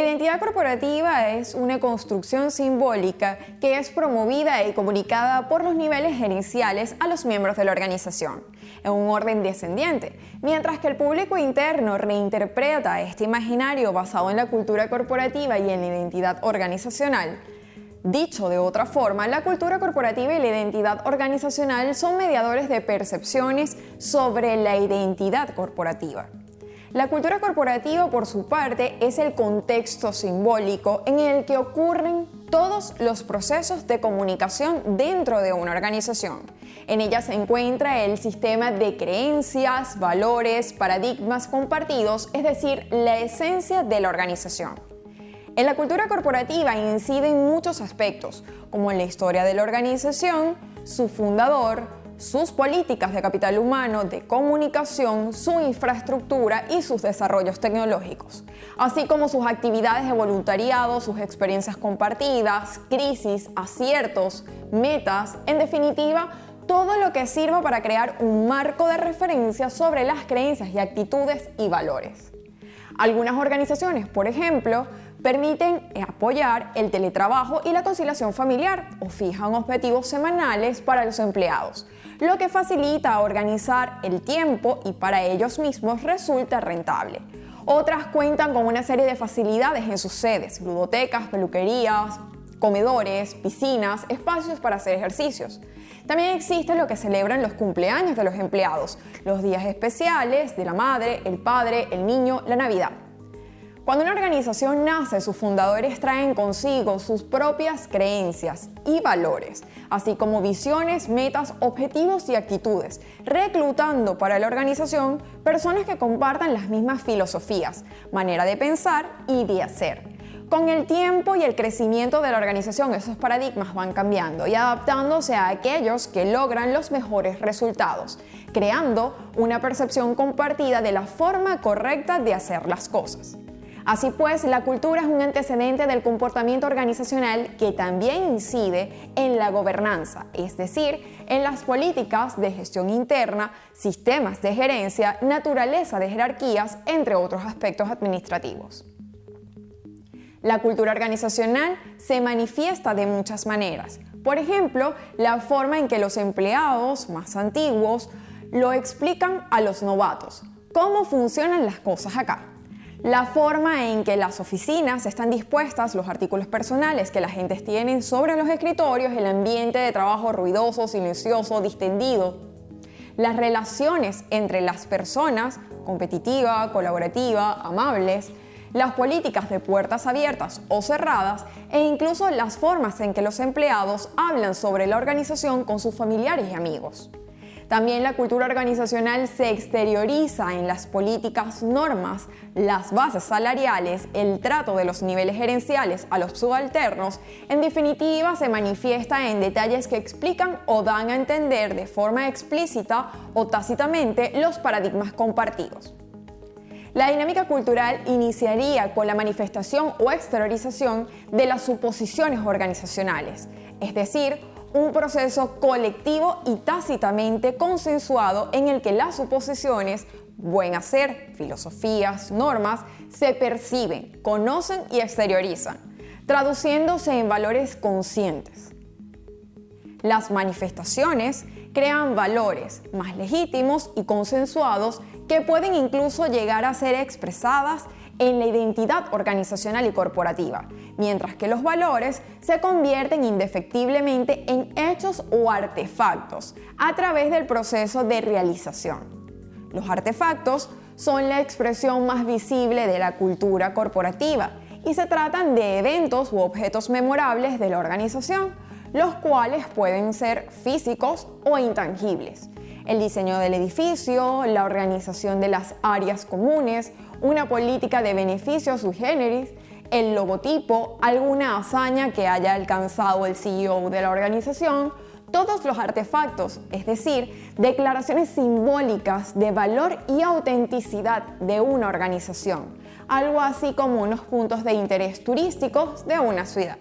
La identidad corporativa es una construcción simbólica que es promovida y comunicada por los niveles gerenciales a los miembros de la organización, en un orden descendiente, mientras que el público interno reinterpreta este imaginario basado en la cultura corporativa y en la identidad organizacional. Dicho de otra forma, la cultura corporativa y la identidad organizacional son mediadores de percepciones sobre la identidad corporativa. La cultura corporativa, por su parte, es el contexto simbólico en el que ocurren todos los procesos de comunicación dentro de una organización. En ella se encuentra el sistema de creencias, valores, paradigmas compartidos, es decir, la esencia de la organización. En la cultura corporativa inciden muchos aspectos, como en la historia de la organización, su fundador, sus políticas de capital humano, de comunicación, su infraestructura y sus desarrollos tecnológicos, así como sus actividades de voluntariado, sus experiencias compartidas, crisis, aciertos, metas, en definitiva, todo lo que sirva para crear un marco de referencia sobre las creencias y actitudes y valores. Algunas organizaciones, por ejemplo, permiten apoyar el teletrabajo y la conciliación familiar o fijan objetivos semanales para los empleados, lo que facilita organizar el tiempo y para ellos mismos resulta rentable. Otras cuentan con una serie de facilidades en sus sedes, ludotecas, peluquerías, comedores, piscinas, espacios para hacer ejercicios. También existe lo que celebran los cumpleaños de los empleados, los días especiales de la madre, el padre, el niño, la Navidad. Cuando una organización nace, sus fundadores traen consigo sus propias creencias y valores, así como visiones, metas, objetivos y actitudes, reclutando para la organización personas que compartan las mismas filosofías, manera de pensar y de hacer. Con el tiempo y el crecimiento de la organización, esos paradigmas van cambiando y adaptándose a aquellos que logran los mejores resultados, creando una percepción compartida de la forma correcta de hacer las cosas. Así pues, la cultura es un antecedente del comportamiento organizacional que también incide en la gobernanza, es decir, en las políticas de gestión interna, sistemas de gerencia, naturaleza de jerarquías, entre otros aspectos administrativos. La cultura organizacional se manifiesta de muchas maneras. Por ejemplo, la forma en que los empleados más antiguos lo explican a los novatos. ¿Cómo funcionan las cosas acá? La forma en que las oficinas están dispuestas, los artículos personales que la gente tiene sobre los escritorios, el ambiente de trabajo ruidoso, silencioso, distendido, las relaciones entre las personas, competitiva, colaborativa, amables, las políticas de puertas abiertas o cerradas. E incluso las formas en que los empleados hablan sobre la organización con sus familiares y amigos. También la cultura organizacional se exterioriza en las políticas, normas, las bases salariales, el trato de los niveles gerenciales a los subalternos. En definitiva, se manifiesta en detalles que explican o dan a entender de forma explícita o tácitamente los paradigmas compartidos. La dinámica cultural iniciaría con la manifestación o exteriorización de las suposiciones organizacionales, es decir, un proceso colectivo y tácitamente consensuado en el que las suposiciones, buen hacer, filosofías, normas, se perciben, conocen y exteriorizan, traduciéndose en valores conscientes. Las manifestaciones crean valores más legítimos y consensuados que pueden incluso llegar a ser expresadas en la identidad organizacional y corporativa, mientras que los valores se convierten indefectiblemente en hechos o artefactos a través del proceso de realización. Los artefactos son la expresión más visible de la cultura corporativa y se tratan de eventos u objetos memorables de la organización, los cuales pueden ser físicos o intangibles. El diseño del edificio, la organización de las áreas comunes una política de beneficios sui generis, el logotipo, alguna hazaña que haya alcanzado el CEO de la organización, todos los artefactos, es decir, declaraciones simbólicas de valor y autenticidad de una organización, algo así como unos puntos de interés turísticos de una ciudad.